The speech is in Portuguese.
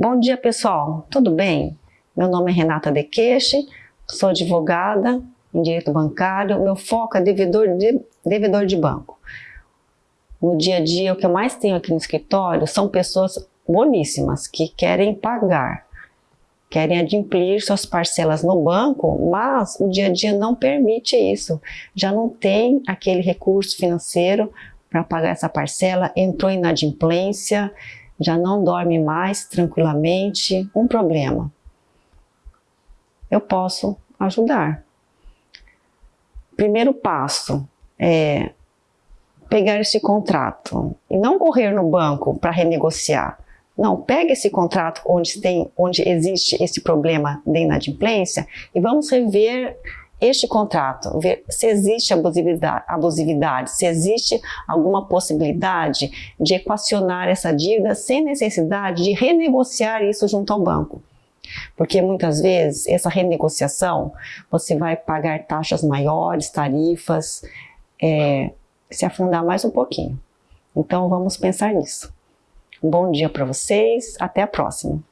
Bom dia pessoal, tudo bem? Meu nome é Renata Dequeche, sou advogada em direito bancário, meu foco é devedor de, devedor de banco. No dia a dia, o que eu mais tenho aqui no escritório são pessoas boníssimas que querem pagar, querem adimplir suas parcelas no banco, mas o dia a dia não permite isso. Já não tem aquele recurso financeiro para pagar essa parcela, entrou em inadimplência, já não dorme mais tranquilamente, um problema. Eu posso ajudar. Primeiro passo é pegar esse contrato e não correr no banco para renegociar. Não, pega esse contrato onde, tem, onde existe esse problema de inadimplência e vamos rever este contrato, ver se existe abusividade, abusividade, se existe alguma possibilidade de equacionar essa dívida sem necessidade de renegociar isso junto ao banco. Porque muitas vezes essa renegociação você vai pagar taxas maiores, tarifas, é, se afundar mais um pouquinho. Então vamos pensar nisso. Um bom dia para vocês, até a próxima.